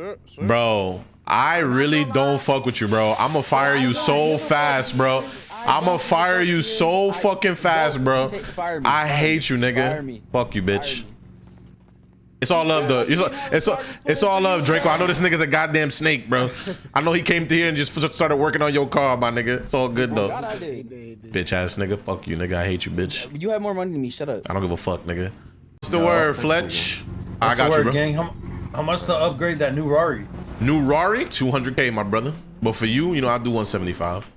sir, sir. Bro, I really don't fuck with you, bro. I'm gonna fire you so fast, bro. I'm gonna fire you so fucking fast, bro. I hate you, nigga. Fuck you, bitch. It's all love, though. It's all, it's all, it's all love, Draco. I know this nigga's a goddamn snake, bro. I know he came to here and just started working on your car, my nigga. It's all good, though. God, I did. Bitch ass nigga. Fuck you, nigga. I hate you, bitch. You have more money than me. Shut up. I don't give a fuck, nigga. What's the word, Fletch? I What's the got you, word, bro. gang? How, much to upgrade that new Rari? New Rari, 200k, my brother. But for you, you know, I'll do 175.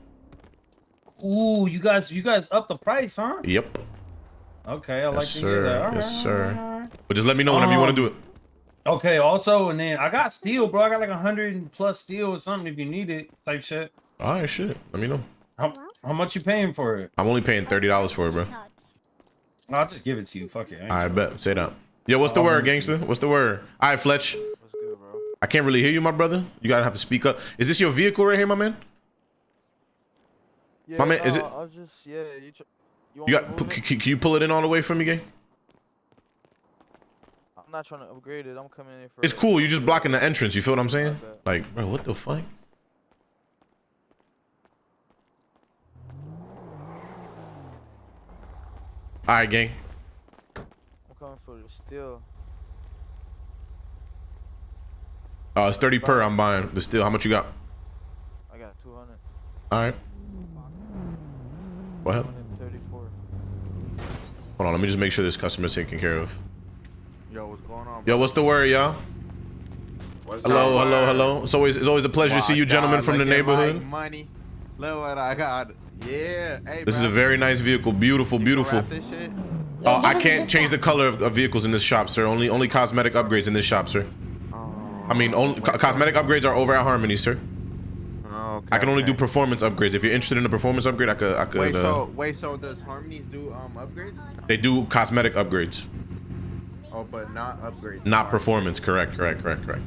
Ooh, you guys, you guys up the price, huh? Yep. Okay, I like Yes, to hear that. sir. All Yes, right, sir. right. But just let me know whenever you want to Um, do it. Okay, also, and then I got steel, bro. I got like a hundred plus steel or something if you need it, type shit. All right, shit. Let me know. How, how much you paying for it? I'm only paying $30 for it, bro. I'll just give it to you. Fuck it. I I bet. Say that. Yo, what's the I'll word, give it to gangster? What's the word? All right, Fletch. What's good, bro? I can't really hear you, my brother. You gotta have to speak up. Is this your vehicle right here, my man? Yeah, My man, is it- I was just yeah. You, you, You got? move P- it? c- can you pull it in all the way for me, gang? I'm not trying to upgrade it. I'm coming in for. It's it. cool. You're just blocking the entrance. You feel what I'm saying? Like, bro, what the fuck? All right, gang. I'm coming steel. Uh, it's 30 per. I'm buying the steel. How much you got? I got 200. All right. What? 234. Hold on. Let me just make sure this customer's taken care of. Yo, what's going on? Yo, what's the word, y'all? What's Hello, up, hello, man? hello. It's always it's always a pleasure to see My you gentlemen from the look at my neighborhood. Money. Look what I got. Yeah. Hey, This is a very nice vehicle. Beautiful, You can beautiful. Wrap? Uh, I can't change the color of, of vehicles in this shop, sir. Only only cosmetic upgrades in this shop, sir. Oh, I mean, only co- cosmetic upgrades are over at Harmony, sir. oh, okay, I can only do performance upgrades. If you're interested in a performance upgrade, I could. I could. Wait, uh, so wait, so does Harmonies do um upgrades? they do cosmetic upgrades, Oh, but not upgrades. not performance. Correct, correct, correct, correct.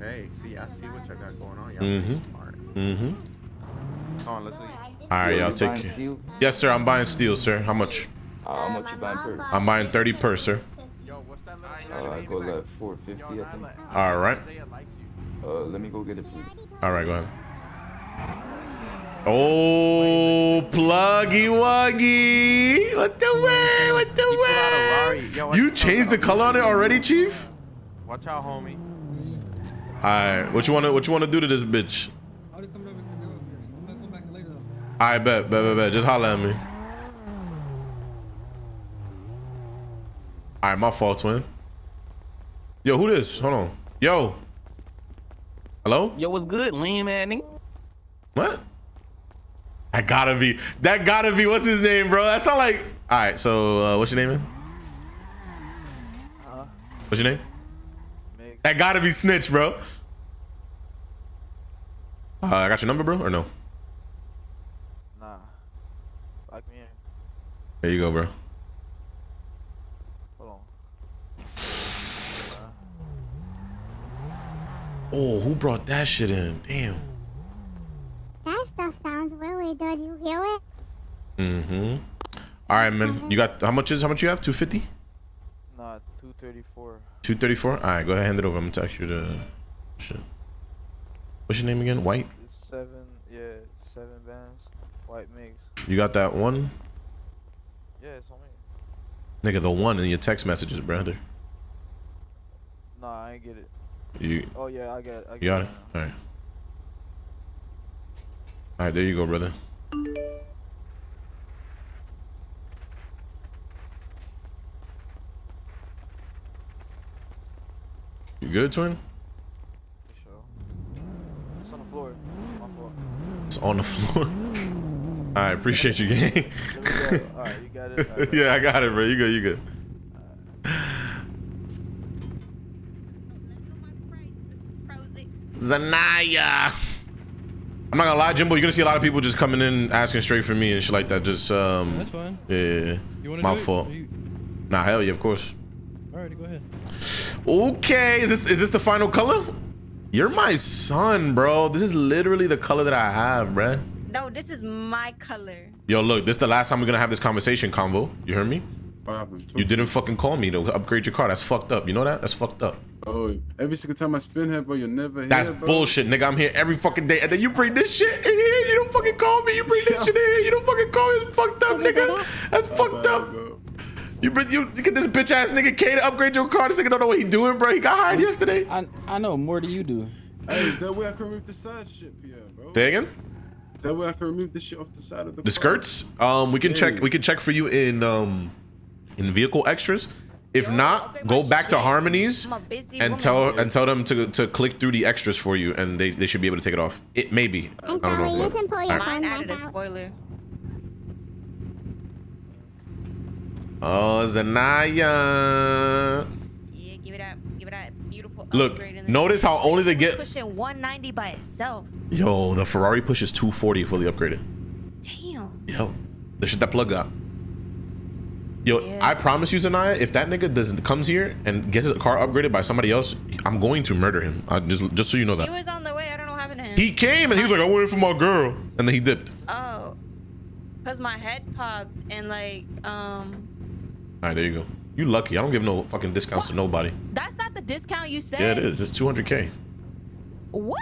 Okay. See, I see what y'all got going on. Y'all Mhm. pretty smart. Mm-hmm. Come on, let's leave. All right, Yo, y'all take care. steel? Yes, sir. I'm buying steel, sir. How much? Uh, how much you buying per? I'm buying 30 per, sir. Yo, what's that? Uh, I go like 450, I think. All right. Uh, let me go get it for you. All right, go ahead. Oh, pluggy wuggy. What the word? What the He put out a word? Rari. Yo, watch You changed the color on it already, Chief? Watch out, homie. All right. What you want to What you want to do to this bitch? I'll just come over and go over here. I'm gonna come back later though. I bet, bet, bet, bet. Just holler at me. All right, my fault, twin. Yo, who this? Hold on. Yo. Hello? Yo, what's good, lean man? nigga? What? That gotta be. That gotta be. What's his name, bro? That sound like. All right. So, uh, what's your name, man? Huh? What's your name? Mix. That gotta be Snitch, bro. Uh, I got your number, bro, or no? Nah. Lock me in. There you go, bro. Hold on. Oh, who brought that shit in? Damn. That stuff sounds really good. You hear it? Mm-hmm. All right, man. You got how much is how much you have? Two fifty. Nah, 234. 234? All right, go ahead, hand it over. I'm gonna text you the shit. What's your name again? White? Seven, yeah, seven bands. White mix. You got that one? Yeah, it's on me. Nigga, the one in your text messages, brother. Nah, I ain't get it. You, Oh, yeah, I got it. I you got it? now. All right. All right, there you go, brother. You good, twin? Sure. It's on the floor. My fault. It's on the floor. All right, appreciate you, gang. Go. Alright, you got it. Yeah, I got it, bro. You good, you good. Zanaya. I'm not gonna lie, Jimbo. You're gonna see a lot of people just coming in asking straight for me and shit like that. Just um, That's fine. yeah, You wanna my do fault. Or you- Nah, hell yeah, of course. Alrighty, go ahead. Okay, is this is this the final color? You're my son, bro. This is literally the color that I have, bruh. No, this is my color. Yo, look, this is the last time we're gonna have this conversation convo. You hear me? What happened? You didn't fucking call me to upgrade your car. That's fucked up. You know that? That's fucked up. Oh, every single time I spin here, bro, you're never here. That's bro. bullshit, nigga. I'm here every fucking day, and then you bring this shit in here. You don't fucking call me. You bring this shit in here. You don't fucking call me. It's fucked up, nigga. That's My fucked bad, up. bro. You bring you get this bitch ass nigga K to upgrade your car. This nigga don't know what he doing, bro. He got hired yesterday. I I know more than you do. Hey, is that way I can remove the side shit, Pierre, bro? Say again. Is that way I can remove the shit off the side of the The car? skirts. Um, we can check. We can check for you in um, in vehicle extras. If not, go back to Harmonies I'm a busy and tell and tell them to to click through the extras for you, and they they should be able to take it off. It maybe. I And don't know. you can pull your Alright. Mine phone added a spoiler. Oh, Zanaya. Yeah, give it up. Give it up. beautiful Look, upgrade in there. notice how only they get. pushing 190 by itself. Yo, the Ferrari pushes 240 fully upgraded. Damn. Yo, the shit that plug got. Yo, Yeah. I promise you, Zanaya, if that nigga doesn't comes here and gets his car upgraded by somebody else, I'm going to murder him. I just just so you know that. He was on the way. I don't know what happened to him. He came and he was like, I waited for my girl, and then he dipped. Oh. Cause my head popped and like um. All right, there you go. You lucky. I don't give no fucking discounts to nobody. That's not the discount you said. Yeah, it is. It's 200k. What?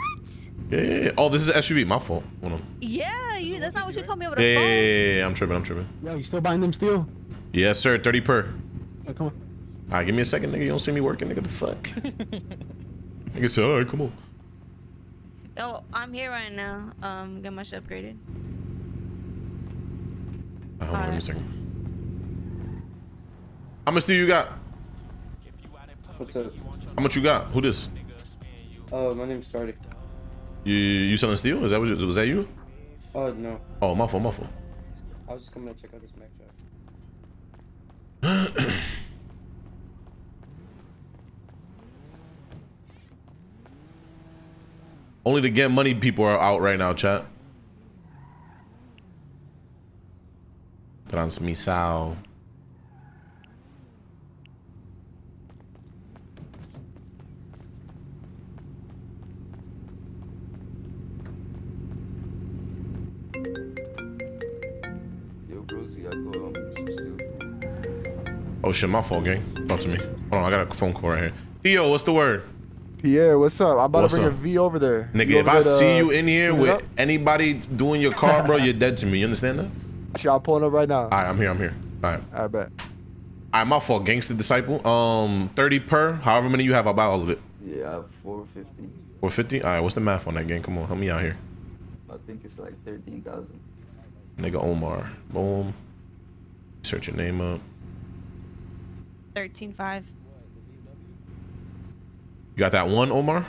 Yeah, yeah, yeah. Oh, this is SUV. My fault. Hold on. Yeah, you. That's not what you told me over the Yeah, yeah, phone. yeah, yeah, yeah. I'm tripping. I'm tripping. Yo, you still buying them steel? Yes, sir. 30 per. Oh, come on. All right, give me a second, nigga. You don't see me working, nigga. The fuck? nigga said, all right, come on. Oh, I'm here right now. Um, get my shit upgraded. Uh, hold on, give me a Alright. second. How much do you got? What's up? How much you got? Who this? Oh, my name's Cardi. You you selling steel? Is that what you, was that you? Oh, no. Oh, my fault, my fault. I was just coming to check out this Mac shop. Only the get money people are out right now, chat. Transmisao. Yo, Rosie, I go um. Oh shit, my fault, gang. Talk to me. Hold on, I got a phone call right here. Theo, what's the word? Pierre, what's up? I'm about What's to bring up? a V over there. Nigga, You if over I to, see uh, you in here with up? anybody doing your car, bro, you're dead to me. You understand that? Shit, I'm pulling up right now. All right, I'm here. I'm here. All right. I bet. All right, my fault. Gangster disciple. Um, 30 per. However many you have, I'll buy all of it. Yeah, I have 450. 450. All right, what's the math on that game? Come on, help me out here. I think it's like 13,000. Nigga Omar. Boom. Search your name up. Thirteen five. You got that one, Omar?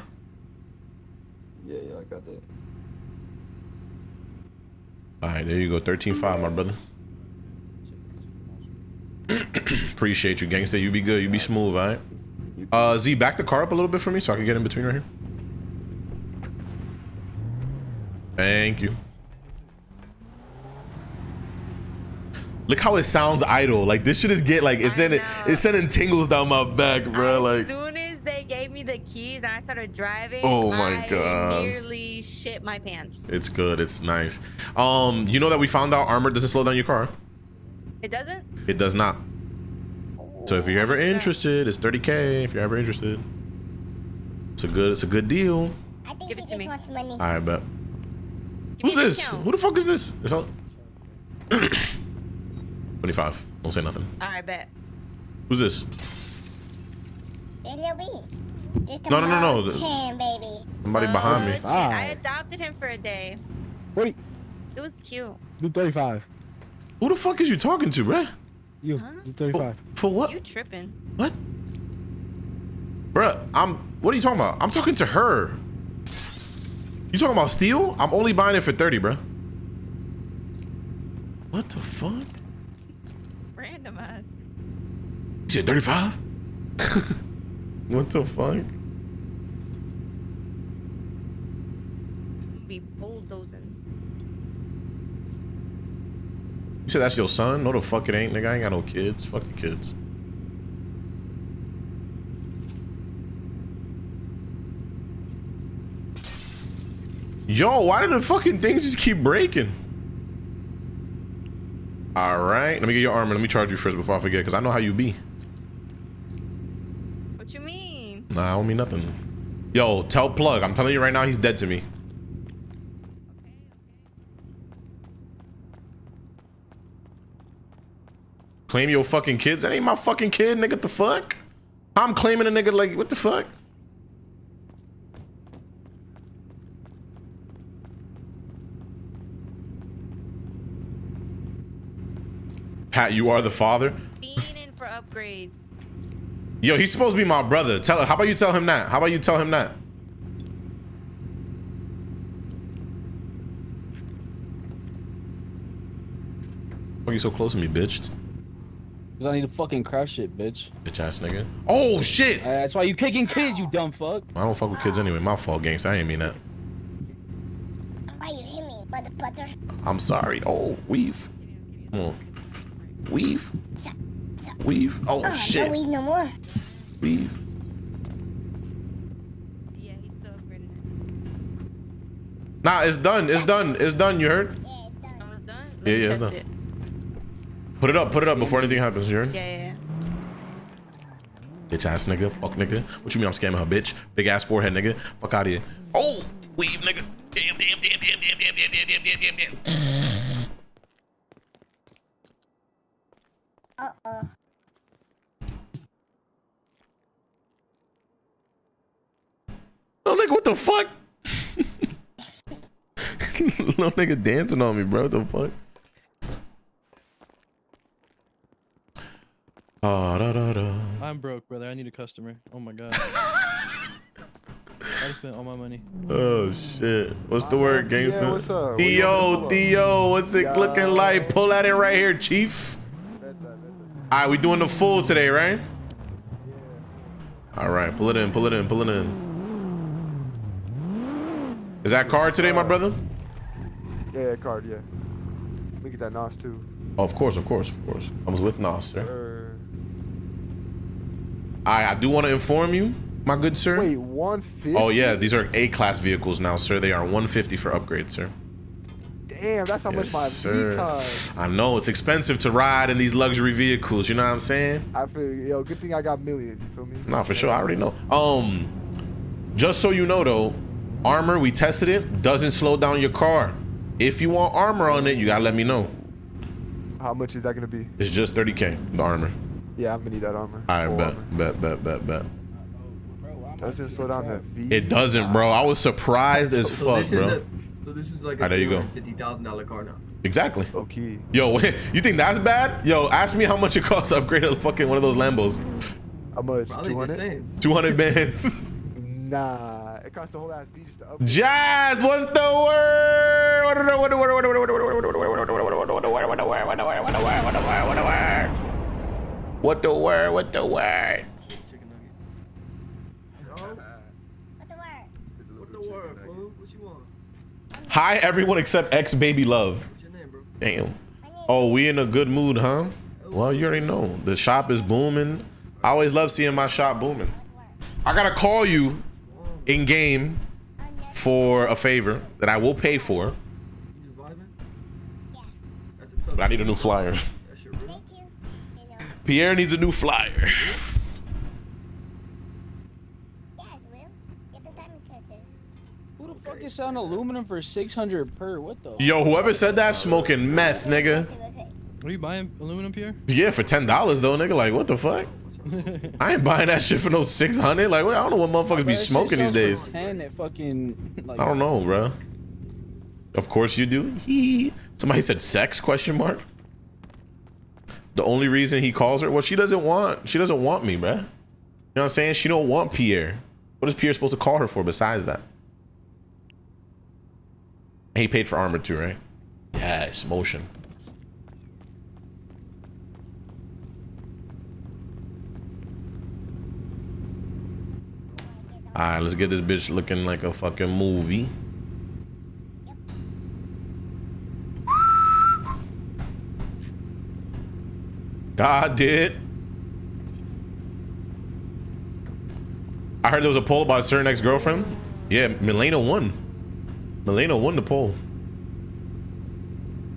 Yeah, yeah, I got that. All right, there you go. 13.5, my brother. Appreciate you, gangster. You be good. You be smooth, all right? Uh, Z, back the car up a little bit for me so I can get in between right here. Thank you. Look how it sounds idle. Like this shit is get like it's sending it's sending tingles down my back, bro. Like As soon as they gave me the keys and I started driving, Oh my I God. nearly shit my pants. it's good. It's nice. Um, you know that we found out armor doesn't slow down your car. It doesn't? It does not. So if you're ever interested, it's 30k. If you're ever interested, it's a good. It's a good deal. I think Give he it to just me. wants money. All right, bet. Give Who's this? discount. Who the fuck is this? It's all. 25. Don't say nothing. All right, bet. Who's this? There will be. Just a No, no, no, no. Mountain, baby. Somebody Oh, behind me. shit. I adopted him for a day. What? It was cute. Do 35. Who the fuck is you talking to, bruh? You. Huh? Do 35. For what? You tripping? What? Bruh, I'm. What are you talking about? I'm talking to her. You talking about steel? I'm only buying it for 30, bruh. What the fuck? Random ass. You said 35? what the fuck? Be bulldozing. You said that's your son? No, the fuck it ain't, nigga. I ain't got no kids. Fuck the kids. Yo, why did the fucking things just keep breaking? All right. Let me get your armor. Let me charge you first before I forget, because I know how you be. What you mean? Nah, I don't mean nothing. Yo, tell Plug. I'm telling you right now, he's dead to me. Claim your fucking kids? That ain't my fucking kid, nigga. The fuck? I'm claiming a nigga like, what the fuck? Pat, you are the father? Being in for upgrades. Yo, he's supposed to be my brother. Tell how about you tell him that? How about you tell him that? Why are you so close to me, bitch? Cause I need to fucking crash shit, bitch. Bitch ass nigga. Oh shit! Uh, that's why you kicking kids, you dumb fuck. I don't fuck with kids anyway. My fault, gangsta. I ain't mean that. Why you hit me, mother butter? I'm sorry. Oh, weave. Come on. Weave. Weave. Oh Oh, shit. no weed no more. Weave. Yeah, he's still upgraded. Nah, it's done. It's done. It's done. You heard? Almost done? Yeah, me yeah, it's done. it. Put it up. Put it up before anything happens. You heard? Yeah, yeah, yeah. Bitch ass nigga. Fuck nigga. What you mean I'm scamming her, bitch? Big ass forehead nigga. Fuck out of here. Oh, weave nigga. Damn, damn, damn, damn, damn, damn, damn, damn, damn, damn, damn, damn. Uh-oh. No nigga, what the fuck? no nigga dancing on me, bro. What the fuck? Oh, da, da, da. I'm broke, brother. I need a customer. Oh my god. I spent all my money. Oh shit. What's the word, yeah, gangster? what's up? What you want me to Theo, pull? Theo, what's it looking like? Pull that in right here, chief. All right, we doing the full today, right? All right, pull it in, pull it in, pull it in. Is that card today, my brother? Yeah, card, yeah. Let me get that NOS too. Oh, of course, of course, of course. I was with Nos, sir. Sir. I, I do want to inform you, my good sir. Wait, 150? Oh yeah, these are A-class vehicles now, sir. They are 150 for upgrade, sir. Damn, that's how Yes, much my sir. Cost. I know it's expensive to ride in these luxury vehicles. You know what I'm saying? I feel, yo, good thing I got millions. You feel me? No, for sure. I already know. Um, just so you know though, armor we tested it doesn't slow down your car. If you want armor on it, you gotta let me know. How much is that gonna be? It's just 30k the armor. Yeah, I'm gonna need that armor. All right, Full bet, armor. bet, bet, bet, bet. Doesn't slow down that V. It doesn't, bro. I was surprised as So fuck, this bro. A, so this is like Ah, a there you go. fifty thousand dollar car now. Exactly. Okay. Yo, wait, you think that's bad? Yo, ask me how much it costs to upgrade a fucking one of those Lambos. How much? Probably the 200? same. 200 bands. Nah, it costs the whole ass B just to upgrade. Jazz, what's the word? What the word? What the word? What the word? What the word. What? Hi, everyone except ex baby love. Damn. Oh, we in a good mood, huh? Oh. Well, you already know. The shop is booming. I always love seeing my shop booming. I gotta call you in game for a favor that I will pay for, You just vibing? That's a tough. but I need a new flyer. That's your real. Me too. You know. Pierre needs a new flyer. Yes, Will. Get the diamond tester. Who the fuck is selling aluminum for 600 per? What the? Yo, whoever said that smoking meth, nigga. Are you buying aluminum, Pierre? Yeah, for ten dollars though, nigga. Like, what the fuck? I ain't buying that shit for no six hundred. Like, I don't know what motherfuckers be Bro, smoking these days. 10 at fucking. Like, I don't know, bro. Of course you do. Hee. Somebody said sex? Question mark. The only reason he calls her, well, she doesn't want. She doesn't want me, bro. You know what I'm saying? She don't want Pierre. What is Pierre supposed to call her for besides that? He paid for armor too, right? Yes, motion. All right, let's get this bitch looking like a fucking movie. God did. I heard there was a poll about a certain ex-girlfriend. Yeah, Milena won. Milena won the poll.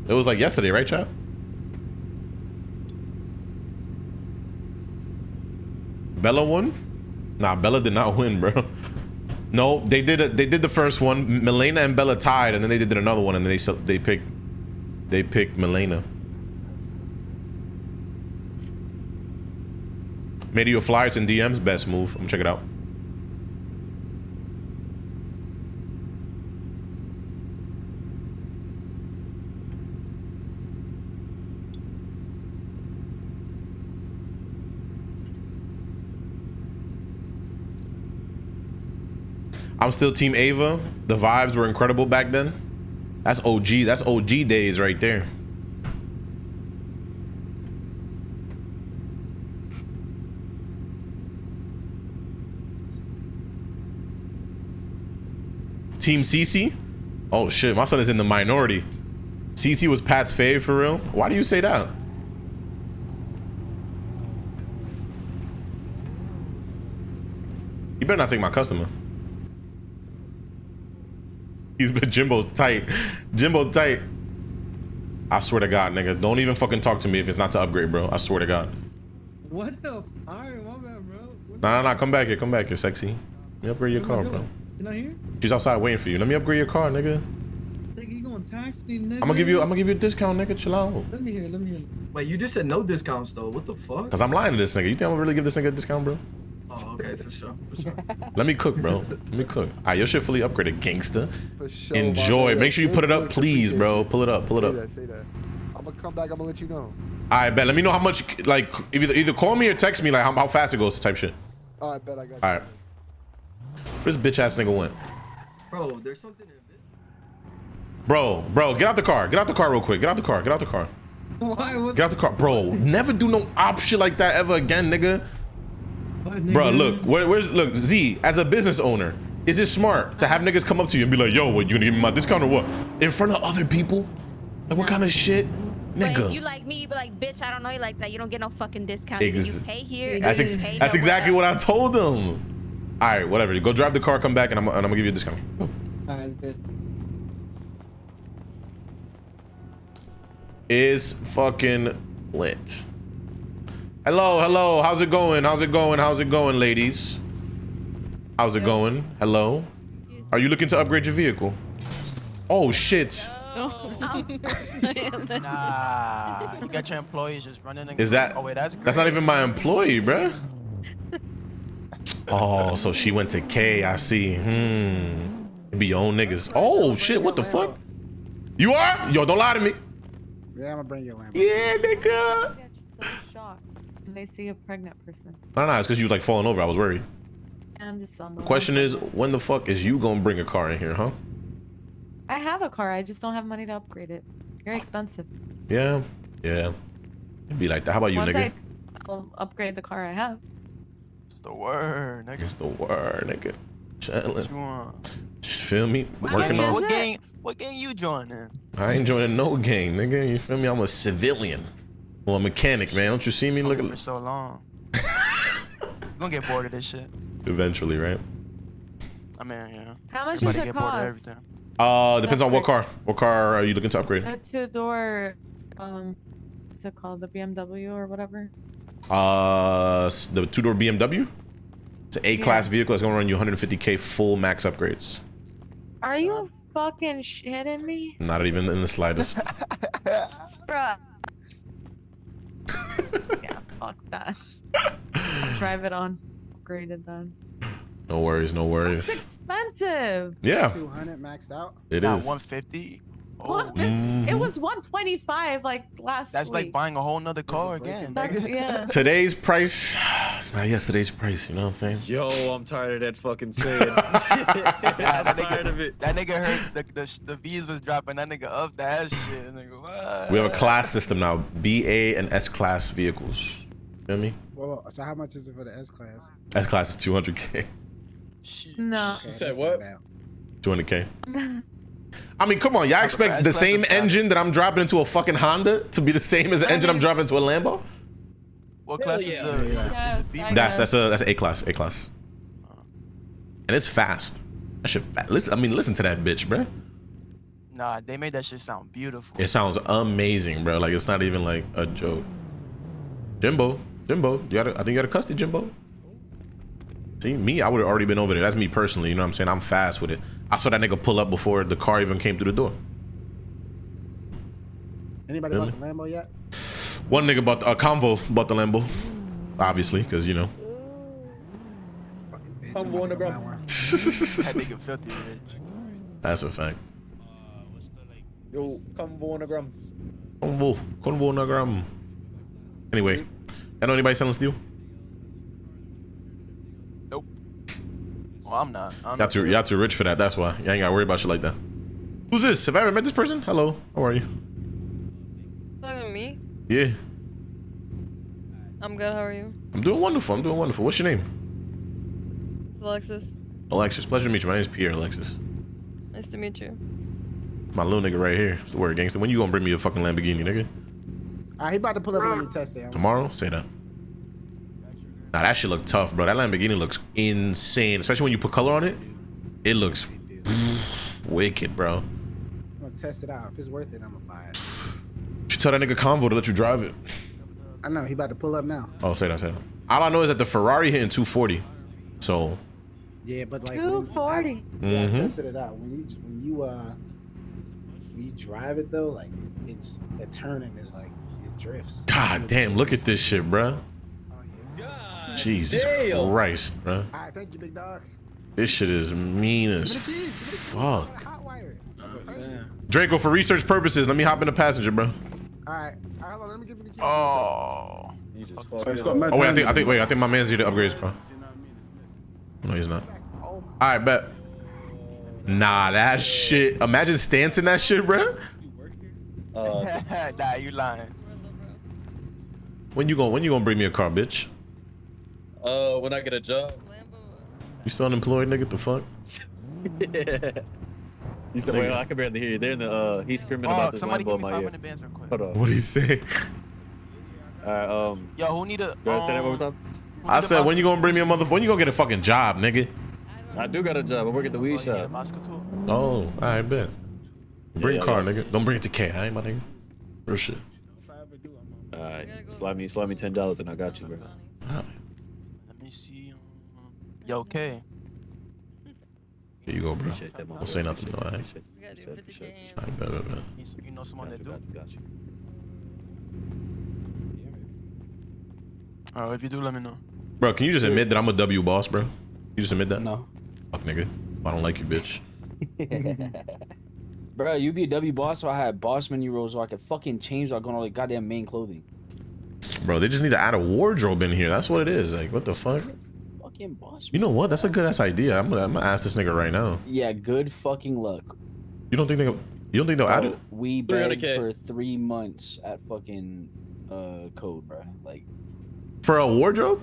It was like yesterday, right, chat? Bella won? Nah, Bella did not win, bro. No, they did it. They did the first one. Milena and Bella tied, and then they did another one, and they they picked they picked Milena. Made you a flyer. In DMs. Best move. I'm gonna check it out. I'm still Team Ava. The vibes were incredible back then. That's OG. That's OG days right there. Team CC? Oh shit, my son is in the minority. CC was Pat's fave for real? Why do you say that? You better not take my customer. He's been Jimbo's tight. Jimbo tight. I swear to God, nigga. Don't even fucking talk to me if it's not to upgrade, bro. I swear to God. What the? Alright, my bad, bro. What Nah, nah, nah. Come back here. Come back here, sexy. Let me upgrade your Where car, bro. going? You not here? She's outside waiting for you. Let me upgrade your car, nigga. Nigga, you gonna tax me, nigga? I'm gonna give you. I'm gonna give you a discount, nigga. Chill out. Let me hear. Let me hear. Wait, you just said no discounts though. What the fuck? Cause I'm lying to this nigga. You think I'm gonna really give this nigga a discount, bro? Oh, okay, for sure, for sure. Let me cook, bro. Let me cook. Alright, your shit fully upgraded, gangster. For sure, Enjoy. Make sure you put it up, please, bro. Pull it up. Pull it Say up. that, say that. I'm gonna come back. I'm gonna let you know. Alright, bet. Let me know how much. Like, either either call me or text me, like how, how fast it goes, type shit. All right, bet I got. you. Alright. Where's bitch ass nigga went? Bro, there's something in it. Bro, bro, get out the car. Get out the car real quick. Get out the car. Get out the car. Why? What's Get out the car, bro. Never do no op shit like that ever again, nigga. What, Bro, look, where, where's look Z as a business owner. Is it smart to have niggas come up to you and be like, "Yo, what you gonna give me my discount or what?" In front of other people? Like, what kind of shit, But if nigga? you like me, you be like, bitch, I don't know you like that. You don't get no fucking discount. Either Ex- you pay here. That's ex- you pay that's exactly what I told them. All right, whatever. You go drive the car, come back, and I'm, and I'm gonna give you a discount. Alright, good. Is fucking lit. Hello, hello. How's it going? How's it going? How's it going, ladies? How's it going? Hello. Are you looking to upgrade your vehicle? Oh shit. Nah, you got your employees just running. And Is that? Oh wait, that's great. That's not even my employee, bruh. Oh, so she went to K. I see. Hmm. It Be your own niggas. Oh shit! What the fuck? You are? Yo, don't lie to me. Yeah, I'm gonna bring you a lamp. Yeah, nigga. Get so shocked when they see a pregnant person. No, no, it's because you was like falling over. I was worried. And I'm just on The question is, when the fuck is you gonna bring a car in here, huh? I have a car. I just don't have money to upgrade it. It's very expensive. Yeah, yeah. It'd be like that. How about you, Once nigga? I, I'll upgrade the car I have. It's the word, nigga. It's the word, nigga. Chillin'. What you want? Just feel me? What Working gang, on. what gang? What gang you joining? I ain't joining no gang, nigga. You feel me? I'm a civilian. Well, a mechanic, man. Don't you see me? Look for so long. You're gonna get bored of this shit. eventually, right? I mean, yeah. How much Everybody does it get bored of cost? everything. Uh, depends on what car. What car are you looking to upgrade? A two door, um, what's it called? The BMW or whatever? Uh, the two door BMW. It's an A class vehicle. It's gonna run you 150k full max upgrades. Are you fucking shitting me? Not even in the slightest. Bruh. yeah, fuck that. Drive it on. Upgraded then. No worries, no worries. It's expensive. Yeah, 200 maxed out. it Nah, is. 150. What? It Mhm. was 125 like last That's like buying a whole nother car again. That's, yeah. Today's price, it's not yesterday's price. You know what I'm saying? Yo, I'm tired of that fucking saying. That I'm tired nigga, of it. that nigga heard the, the, the V's was dropping. That nigga up that shit. Nigga, what? We have a class system now: B, A, and S class vehicles. You Feel me? Well, so how much is it for the S class? S class is 200k. No. Okay, said what? 200k. I mean, come on, y'all expect the same engine that I'm dropping into a fucking Honda to be the same as the engine I'm dropping into a Lambo? What class is yeah. the? Is it, is it That's that's a that's A class, A class. Uh. And it's fast. That shit fast. Listen, I mean, listen to that bitch, bruh. Nah, they made that shit sound beautiful. It sounds amazing, bro. Like it's not even like a joke. Jimbo, Jimbo, you got a, I think you got a custody, Jimbo. See, me, I would have already been over there. That's me personally. You know what I'm saying? I'm fast with it. I saw that nigga pull up before the car even came through the door. Anybody Really? bought the Lambo yet? One nigga bought a uh, convo bought the Lambo, obviously, because you know. I'm going to grab. That nigga filthy, bitch. That's a fact. Yo, convo on the gram. Convo, convo on a gram. Anyway, I know anybody selling steel? I'm not. I'm Y'all too, y'all too rich for that. That's why. Y'all ain't gotta worry about shit like that. Who's this? Have I ever met this person? Hello. How are you? Talking to me? Yeah. I'm good. How are you? I'm doing wonderful. I'm doing wonderful. What's your name? Alexis. Alexis. Pleasure to meet you. My name is Pierre Alexis. Nice to meet you. My little nigga right here. It's the word gangster. When you gonna bring me a fucking Lamborghini, nigga? All right, he about to pull up and let me test it. Tomorrow? Say that. Nah, that shit look tough, bro. That Lamborghini looks insane. Especially when you put color on it. It looks wicked, bro. I'm gonna test it out. If it's worth it, I'm gonna buy it. You should tell that nigga Convo to let you drive it. I know he about to pull up now. Oh, say that, say that. All I know is that the Ferrari hitting 240. So, Yeah, but like Two when- forty. I, yeah, I Mhm. tested it out. When you when you uh when you drive it though, like it's the turning is like it drifts. god damn, look at this shit, bro. Jesus damn. Christ, bro. All right, thank you, big dog. This shit is mean as Give me the keys, give me the keys. fuck. Wire. Draco, for research purposes, let me hop in the passenger, bro. All right, all right, let me give you the keys. Oh. You just So fucking it's got mad Oh wait, I think I think wait, I think my man's here to upgrade his car. No, he's not. Oh, All right, bet. Nah, that shit. Imagine stancing that shit, bro. Uh, nah, you lying. When you gonna when you gonna bring me a car, bitch? Uh, when I get a job. You still unemployed, nigga? The fuck? He said, "Wait, I can barely hear you." They're in the. Uh, he's screaming Oh, about this somebody Lambo give in me my ear. 500 bands real quick. Hold on. What do you say? All right. Um. Yo, who need a? Go ahead, say that one more um, time. I said, when you gonna bring me a mother? When you gonna get a fucking job, nigga? I do got a job. I work at the tool? weed Oh, you shop. Oh, I bet. Bring yeah, car, yeah. nigga. Don't bring it to K. I ain't my nigga. Real shit. All right. Slide me, slide me ten dollars, and I got you, bro. Me see. um, Yo, okay. Here you go, bro. Appreciate that, Don't say nothing, though, it, alright? We gotta do it, 50 appreciate it. I bet, bet, bet. You, you know someone that do? got you, got you. Alright, if you do, let me know. Bro, can you just admit that I'm a W boss, bro? You just admit that? No. Fuck, nigga. I don't like you, bitch. Bro, you be a W boss, so I had boss menu roles so I could fucking change like on all the goddamn main clothing. Bro, they just need to add a wardrobe in here. That's what it is. Like, what the fuck? Fucking boss. You know what? That's a good ass idea. I'm gonna, I'm gonna ask this nigga right now. Yeah, good fucking luck. You don't think they? You don't think they'll add it? We begged 300K. for three months at fucking uh code, bro. Like, For a wardrobe?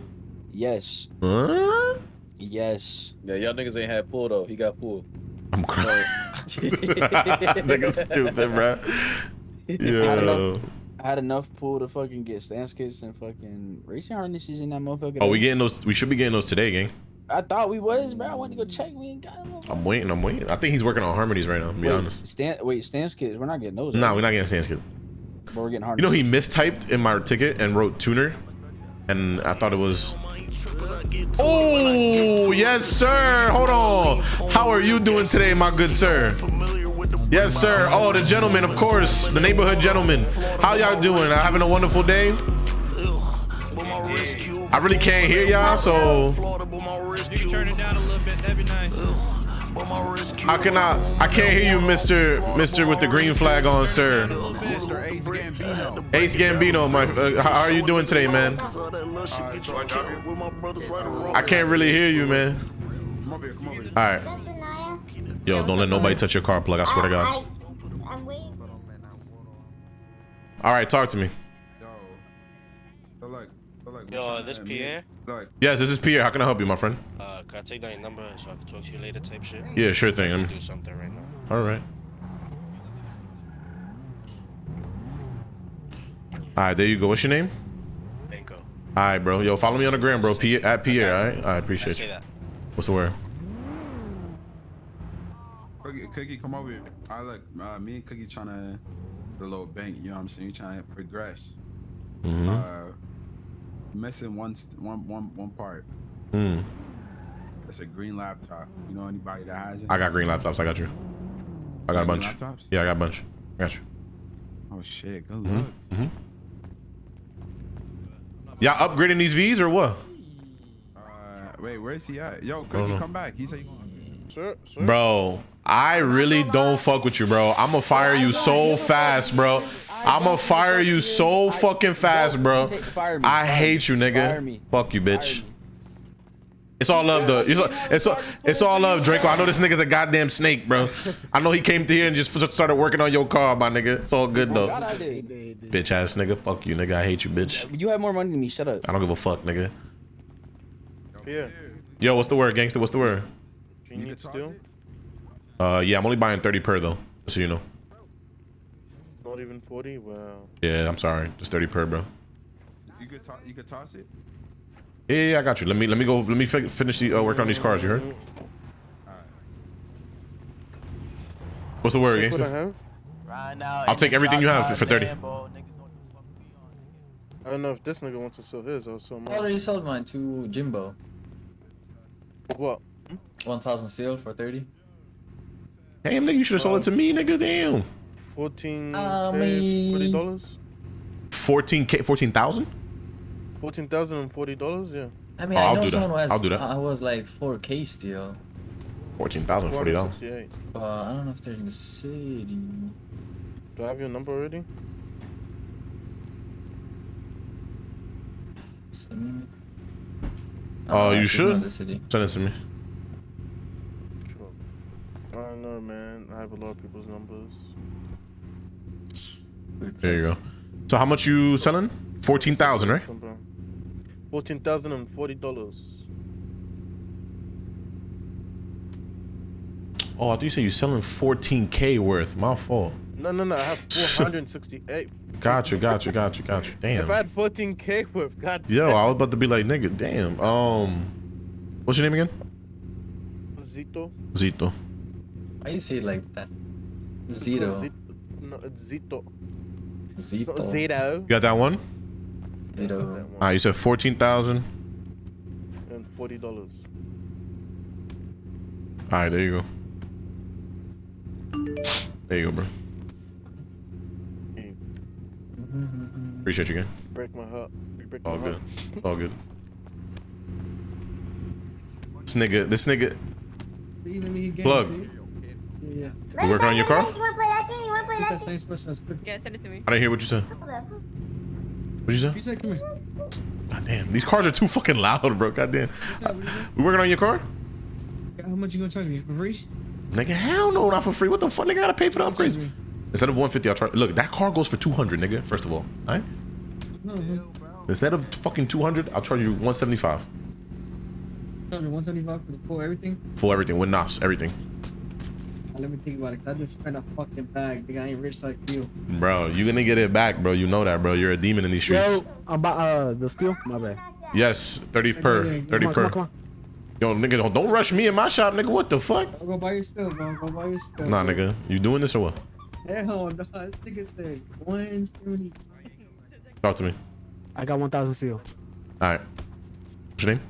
yes, Huh? yes. Yeah, y'all niggas ain't had pull though. He got pull. I'm crying. nigga stupid, bro. had Yo. Had enough pull to fucking get stance kits and fucking racing harnesses in that motherfucker. Oh, we getting those? We should be getting those today, gang. I thought we was, bro. I went to go check. We ain't got them. I'm waiting. I'm waiting. I think he's working on harmonies right now. To be wait, honest. Stan, wait, stance kits. We're not getting those. Nah, right? we're not getting stance kits. But we're getting hard. You know he mistyped in my ticket and wrote tuner, and I thought it was. Oh yes, sir. Hold on. How are you doing today, my good sir? Yes, sir. Oh, the gentleman, of course, the neighborhood gentleman. How y'all doing? Having a wonderful day? I really can't hear y'all, so I can turn it down a little bit. That'd be nice. how can I? Can't hear you, Mister Mister with the green flag on, sir. Ace Gambino. My, uh, how are you doing today, man? I can't really hear you, man. All right. Yo, don't let nobody touch your car plug. I swear to God. I, I'm waiting. All right, talk to me. Yo. So like, so like, Yo, this trying to meet- Pierre? Yes, this is Pierre. How can I help you, my friend? Uh, can I take down your number so I can talk to you later type shit? Yeah, sure thing. I'm I'm- do something right now. All right. All right, there you go. What's your name? Banco. All right, bro. Yo, follow me on the gram, bro. Pierre, at Pierre. All right. I appreciate say you. that. What's the word? Cookie, Cookie, come over here. I look, uh, me and Cookie trying to, the little bank, you know what I'm saying? We trying to progress. Mhm. Uh, missing one, st- one, one, one part. Mm. It's a green laptop. You know anybody that has it? I got green laptops. I got you. I got a bunch. laptops? Yeah, I got a bunch. I got you. Oh shit, good Mhm, luck. mhm. Y'all upgrading these V's or what? Uh, wait, where is he at? Yo, Cookie, come back. He said, Sure, sure. Bro, I really don't fuck with you, bro. I'm gonna fire you so fast, bro. I'm gonna fire you so fucking fast, bro. I hate you, nigga. Fuck you, bitch. It's all love, though. It's all, it's all, it's all love, Draco. I know this nigga's a goddamn snake, bro. I know he came to here and just started working on your car, my nigga. It's all good, though. God, I. Bitch ass nigga. Fuck you, nigga. I hate you, bitch. You have more money than me. Shut up. I don't give a fuck, nigga. Yeah. Yo, what's the word, gangster? What's the word? You need steel? Uh, yeah, I'm only buying 30 per, though. Just so you know. Not even 40? Wow. Yeah, I'm sorry. Just 30 per, bro. you could toss, you could toss it. Yeah, yeah, yeah, I got you. Let me let me go. Let me fi- finish the uh, work on these cars. You heard? What's the word, Check what I gangster? have. Right now. I'll take everything you have for 30. I don't know if this nigga wants to sell his or sell I mine. already sold mine to Jimbo. What? 1,000 steel for 30. Damn, nigga, you should have sold it to me, nigga. Damn. 14 I K, mean- forty dollars. 14k, 14,000. Fourteen thousand and forty dollars. Yeah. I mean, Oh, I I'll know do that. someone who has. I'll do that. I was like 4K steel. 14,000, 40 dollars. 468. But I don't know if they're in the city. Do I have your number already? Some- Oh, Uh, you she's not should the city. send it to me. Sure. I don't know, man. I have a lot of people's numbers. There you go. So how much you selling? 14,000, right? Fourteen thousand and forty dollars. Oh, I thought you said you're selling 14k worth. My fault. No, no, no. I have four hundred sixty-eight. Gotcha, gotcha, gotcha, gotcha. If Damn. I had fourteen k worth, god. Yo, I was about to be like, nigga, damn. Um, what's your name again? Zito. Zito. Why you say it like that? Zero. Zito. No, it's Zito. Zito. So Zito. You got that one? Zero. All right, you said 14,000. And forty dollars. All right, there you go. There you go, bro. Appreciate you again. Break my heart. Break All my good. heart. All good. This nigga, this nigga, Even me, he Plug. See? Yeah, you working on your car? You wanna play that game? You wanna play yeah. that That same expression as quick. Yeah, send it to me. I didn't hear what you said. What'd you say? You said, come here. God damn, these cars are too fucking loud, bro. God damn. You said, what you said? We working on your car? How much you gonna charge me for free? Nigga, hell no, not for free. What the fuck? Nigga, I gotta pay for the upgrades. Instead of 150, I'll try. Look, that car goes for 200, nigga. First of all, all right? No, no. Instead of fucking 200, I'll charge you 175 Charge me 175 for the full everything. for everything with NOS, everything. Now, let me think about it, cause I just spent a fucking bag. Nigga, I ain't rich like you. Bro, you gonna get it back, bro. You know that, bro. You're a demon in these streets. Yo, I'm about uh the steel. My bad. Yes, 30 per, Yeah, yeah, 30 come on, per. come on, come on. Yo, nigga, don't, don't rush me in my shop, nigga. What the fuck? Go buy your steel, bro. Go buy your steel. Nah, bro. nigga. You doing this or what? Hell no, this nigga said 170. Talk to me. I got 1,000 steel. All right. What's your name?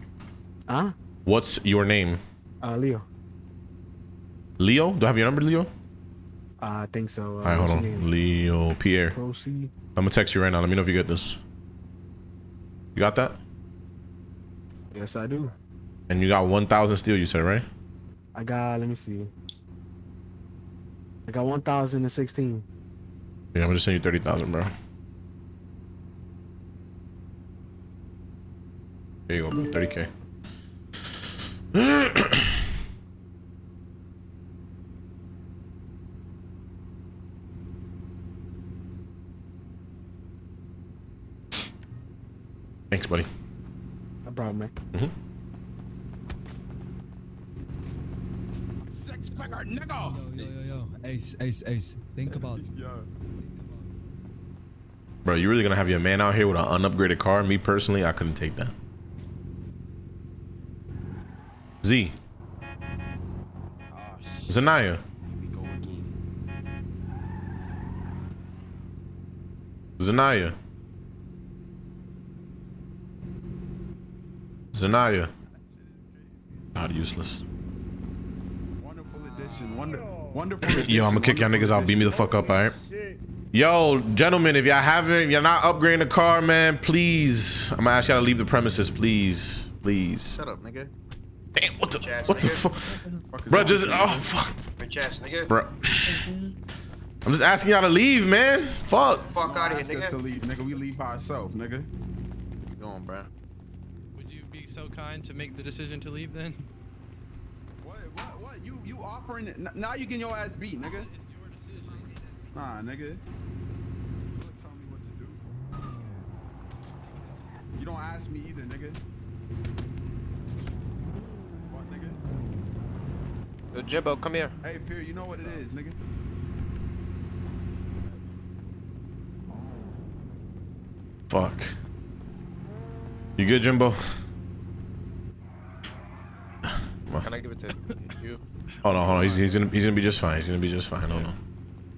Huh? What's your name? Uh, Leo. Leo? Do I have your number, Leo? I think so. Uh, All right, hold on. Leo Pierre. Proceed. I'm gonna text you right now. Let me know if you get this. You got that? Yes, I do. And you got 1,000 steel, you said, right? I got. Let me see. I got 1,016. Yeah, I'm gonna send you 30,000, bro. There you go, bro. 30K. Thanks, buddy. No problem, man. Mhm. Six figure niggas. Yo, yo, yo, Ace, Ace, Ace. Think about it, Bro, you really gonna have your man out here with an unupgraded car? Me personally, I couldn't take that. Z. Zanaya. Zanaya. Zanaya. God, useless. Wonderful addition. Wonder, wonderful. Addition, Yo, I'm gonna kick y'all niggas out. Beat me the fuck up, alright? Yo, gentlemen, if y'all haven't, you're not upgrading the car, man. Please, I'm gonna ask y'all to leave the premises, please, please. Shut up, nigga. Damn, what the, ass what the fuck, bro? Just oh fuck, Bitch ass nigga. bro. I'm just asking y'all to leave, man. Fuck. Fuck out of here, Ask us to nigga. leave, nigga. We leave by ourselves, nigga. Go on, bro. Would you be so kind to make the decision to leave then? What? What? What? You you offering it? N- Now you getting your ass beat, nigga. It's your decision. Nah, nigga. You don't tell me what to do. You don't ask me either, nigga. What, nigga? Yo, Jimbo, come here. Hey, Fear, you know what it is, nigga. Fuck. You good, Jimbo? Can I give it to you? Hold on, hold on. He's, he's gonna he's gonna be just fine. He's gonna be just fine. Hold on.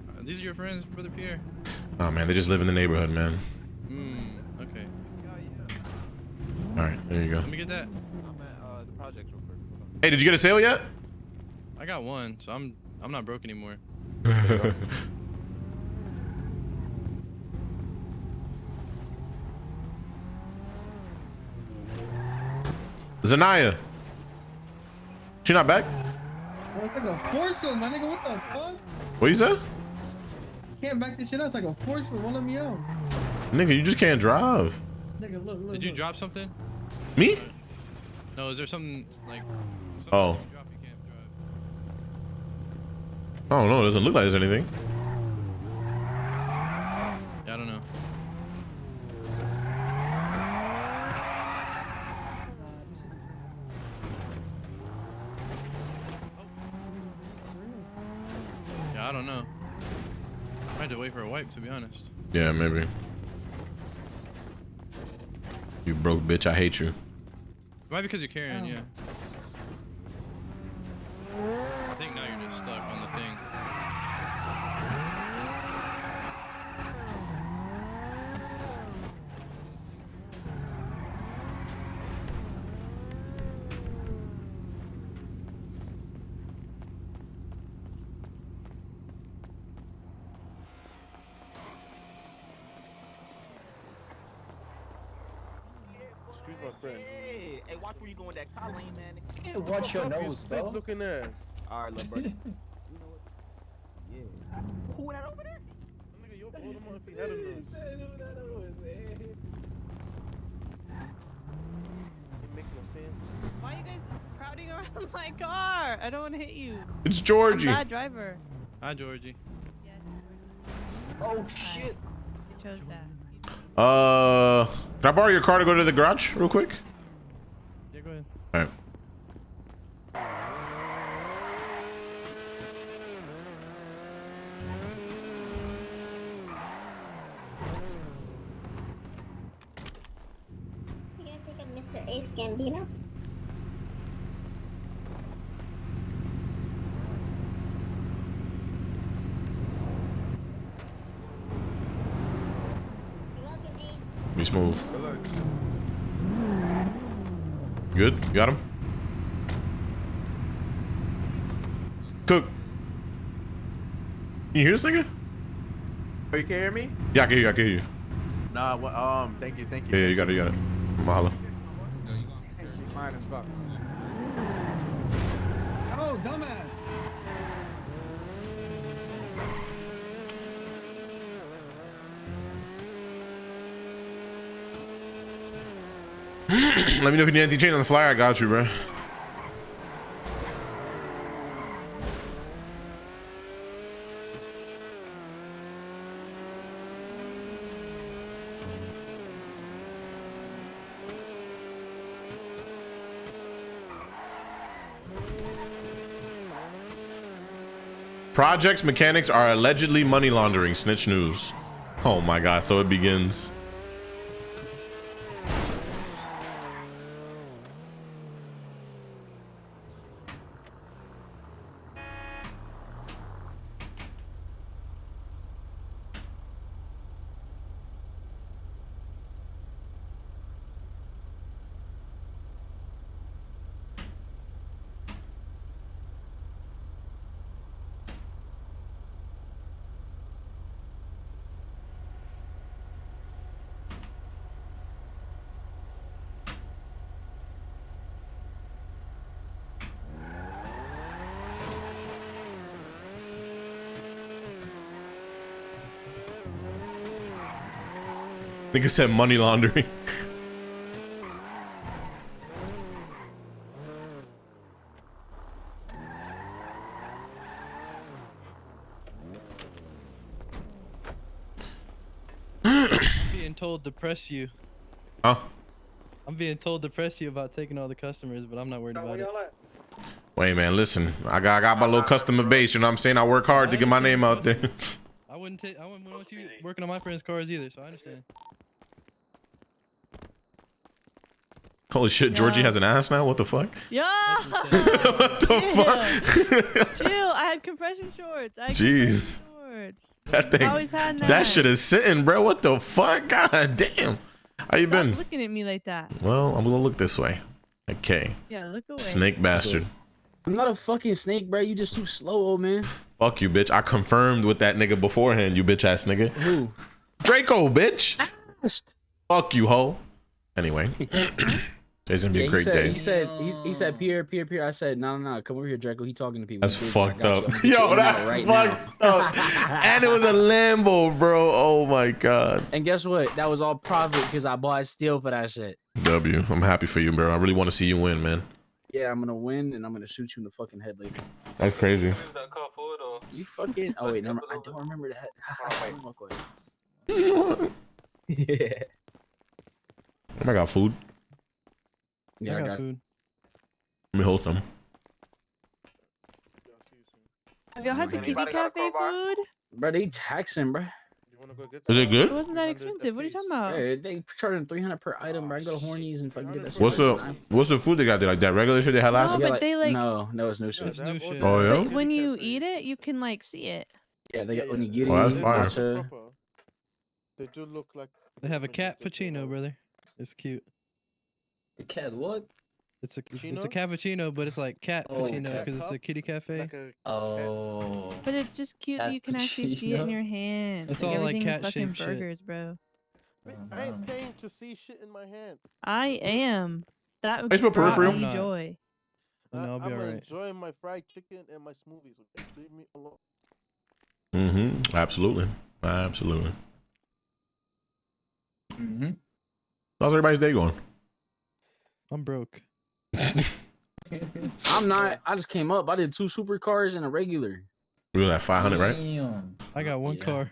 Uh, these are your friends, brother Pierre. Oh man, they just live in the neighborhood, man. Hmm. Okay. All right, there you go. Let me get that. I'm at uh, the project real quick. Hey, did you get a sale yet? I got one, so I'm I'm not broke anymore. Zanaya. She not back? Oh, it's like a force field, my nigga. What the fuck? What you say? Can't back this shit out. It's like a force field. Won't let me out. Nigga, you just can't drive. Nigga, look, look. Did you look. drop something? Me? No, is there something like? Something Oh. you drop you can't drive? I don't know. It doesn't look like there's anything. Yeah, I don't know. Yeah, I don't know. I had to wait for a wipe, to be honest. Yeah, maybe. You broke bitch. I hate you. It might be because you're carrying, oh. yeah. I think now you're just stuck on the thing. Excuse my friend. Hey, hey, watch where you going with that collar, man. Hey, watch your nose, bro. looking ass. All right, little brother. you know what? Yeah. Who that over there? Nigga, you'll blow them up if he had enough. It make no sense. Why are you guys crowding around my car? I don't want to hit you. It's I'm Georgie. a bad driver. Hi, Georgie. Oh shit. You chose that. Uh, can I borrow your car to go to the garage real quick? Yeah, go ahead. All right. You gonna pick up Mr. Ace Gambino? You're welcome, Ace. Be smooth. Good You got him? Cook. Can you hear this nigga? Oh, you can hear me? Yeah, I can hear you. I can hear you. Nah, what, um, thank you, thank you. Yeah, yeah, you got it. You got it. Mahalo. She fine as fuck. Oh, dumbass. Let me know if you need anything chain on the flyer. I got you, bro. Projects mechanics are allegedly money laundering. Snitch news. Oh my god, so it begins. Nigga said money laundering. being told to press you. Huh? I'm being told to press you about taking all the customers, but I'm not worried about it. Wait, man, listen. I got I got my little customer base. You know what I'm saying? I work hard to get my name out there. I wouldn't take. I wouldn't want you working on my friends' cars either, so I understand. Holy shit, Georgie has an ass now. What the fuck? Yeah. what the fuck? Chill. I had compression shorts. I had Jeez. compression shorts. That thing, had that that. shit is sitting, bro. What the fuck? God damn. How you Stop been? looking at me like that. Well, I'm gonna look this way. Okay. Yeah, look away. Snake bastard. I'm not a fucking snake, bro. You just too slow, old man. Fuck you, bitch. I confirmed with that nigga beforehand, you bitch ass nigga. Who? Draco, bitch. Fuck you, hoe. Anyway. Today's gonna be Yeah, a he great said, day. He said, he, he said, Pierre, Pierre, Pierre. I said, no, no, no, come over here, Draco. He talking to people. That's Dude, fucked up. you. I'm gonna get Yo, that's right fucked now. up. and it was a Lambo, bro. Oh my god. And guess what? That was all profit because I bought steel for that shit. W. I'm happy for you, bro. I really want to see you win, man. Yeah, I'm gonna win and I'm gonna shoot you in the fucking head later. That's crazy. You fucking. Oh wait, never. I don't remember that. yeah. I got food. Yeah, I got got food. Let me hold some. Have y'all had the kitty cafe food? Bro, they taxing, bro. Is it good? It wasn't that expensive. What are you talking about? Hey, they charging 300 per item, bro. I go to Hornies and fucking get that shit. What's for the what's the food they got there? Like that regular shit they had last No, week? but they like. No, no, it's new shit. It's new shit. Oh yeah. But when you eat it, you can like see it. Yeah, they got onigiri, Oh, that's fire. matcha. They do look like. They have a cat puccino, brother. It's cute. A cat what? It's a it's a cappuccino, but it's like cat Oh, puccino cat because it's a kitty cafe. Like a, Oh. But it's just cute that you can actually see it in your hand. It's like, all, like, everything is fucking cat-shaped shit. burgers, bro. I ain't paying to see shit in my hand. I am. That Hey, spell brought peripheral. me I'm joy. No, I'll be I'm alright. enjoying my fried chicken and my smoothies. Okay? Leave me alone. Mm-hmm. Absolutely. Absolutely. Mm-hmm. How's everybody's day going? I'm broke. I'm not. I just came up. I did two supercars and a regular. We were at 500, right? Damn. I got one Yeah. car.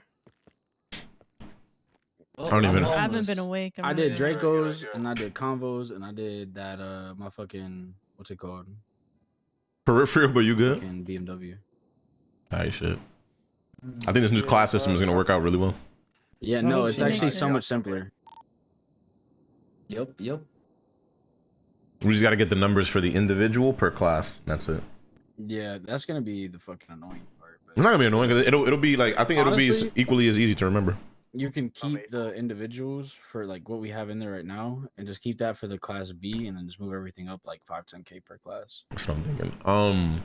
I don't even- I haven't been awake. I'm I not did gonna- Dracos and I did convos and I did that uh my fucking what's it called? Peripheral, but you good? Fucking BMW. Alright, shit. I think this new class system is gonna work out really well. Yeah, no, it's actually so much simpler. Yep, yup. We just gotta get the numbers for the individual per class. That's it. Yeah, that's gonna be the fucking annoying part. It's not gonna be annoying because it'll it'll be like I think it'll be equally as easy to remember. You can keep the individuals for like what we have in there right now, and just keep that for the class B, and then just move everything up like five, ten k per class. That's what I'm thinking. Um,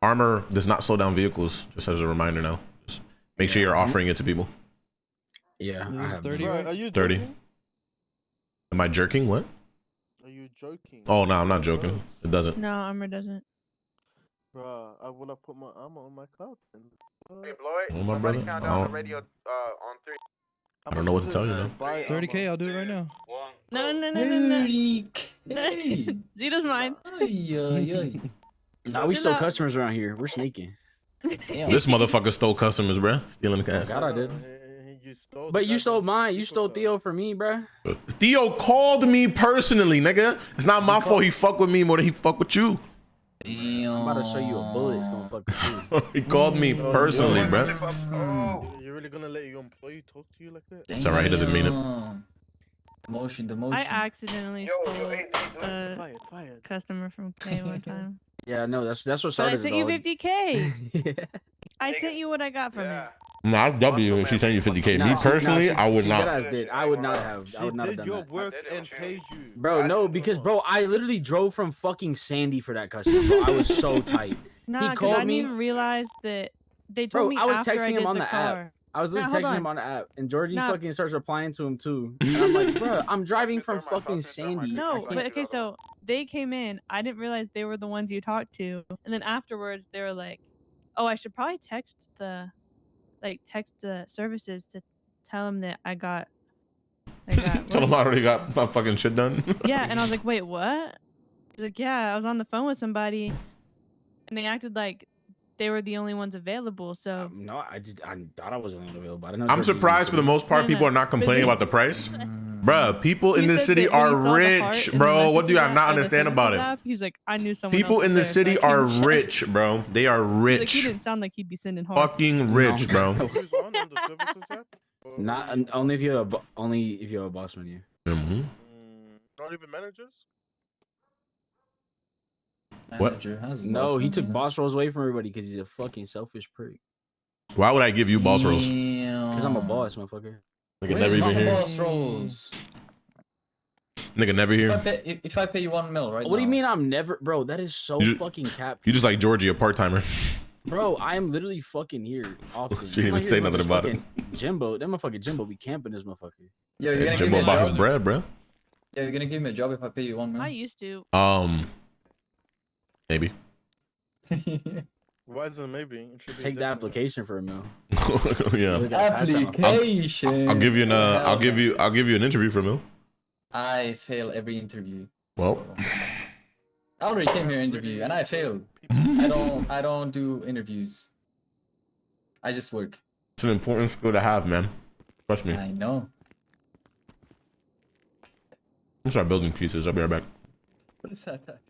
armor does not slow down vehicles. Just as a reminder now. Just make sure you're offering it to people. Yeah, I have 30, that. Bro, are you 30. joking? Am I jerking? What? Are you joking? Oh no, I'm not joking. It doesn't. No, armor doesn't. Bro, I would have put my armor on my car. Then. Hey, Oh, my brother. I don't, I don't know what to tell you now. 30k, I'll do it right now. No, no, no, no, no. 30K. Zeta's mine. Ay, ay, ay. Nah, we Chill still out. customers around here. We're sneaking. This motherfucker stole customers, bruh. Stealing the cash. God, I did. You stole But you stole mine. You stole. Theo for me, bro. Theo called me personally, nigga. It's not my fault he fuck with me more than he fuck with you. Damn. I'm about to show you a bullet. It's gonna fuck with you. he called me oh, personally, bro. Oh, You're really gonna let your employee talk to you like that? It's alright, he doesn't mean it. Damn. Motion, the motion. I accidentally stole a Fired, fired. customer from K one time. Yeah, no, that's that's what But I sent it you all. 50k. I sent you what I got from it. Nah, W and she sent you 50k. Nah, Me she- nah, personally, she- I would she not. did. I would not have. I would not have done your that. work and paid you. Bro, no, because bro, I literally drove from fucking Sandy for that customer. Bro. I was so tight. Nah, he because I called didn't even realize that they told Bro, me I was after texting I him on the, the app. I was literally Nah, hold texting him on. on the app, and Georgie Nah. fucking starts replying to him too. And I'm like, bro, I'm driving from fucking Sandy. No, but okay, so they came in. I didn't realize they were the ones you talked to, and then afterwards they were like, "Oh, I should probably text the, like, text the services to tell them that I got Like that. Tell him I already got my fucking shit done. yeah, and I was like, wait, what? He's like, yeah, I was on the phone with somebody, and they acted like they were the only ones available. So um, No, I just I thought I was the only available. I didn't know. I'm surprised for the most part No, people no, are not complaining about the price. Mm. Bruh, people in this city that when he are saw the heart rich, bro. What do I not understand about it? He's like, I knew someone. People in was the there, so city are rich, bro. They are He's Like, he didn't sound like he'd be sending hearts. Fucking rich, bro. Not only if you have a bo- only if you have a boss menu. Mhm. Not even managers. What? Manager has No, he took boss roles away from everybody because he's a fucking selfish prick. Why would I give you boss roles? Because I'm a boss, motherfucker. Nigga never even here. roles? Nigga never If I, pay, if- if I pay you one mil right What do you mean I'm never, bro? That is so You fucking cap, You just like Georgie, a part timer. bro. I am literally fucking here often. She didn't even say nothing about it. Jimbo, that motherfucker Jimbo be camping this motherfucker. Yo, you're gonna give Jimbo me a about his job. bread, bro. Yeah, you're gonna give me a job if I pay you one mil. I used to. Um, maybe. Why isn't it maybe? It should be Take the definitely. application for a mill. yeah. Look at pass out. Application. I'll give you an. Uh, I'll give you. I'll give you an interview for a Mill. I fail every interview. Well, I already came here to interview and I failed. I don't. I don't do interviews. I just work. it's an important skill to have, man. Trust me. I know. I'm start building pieces. I'll be right back. What is that?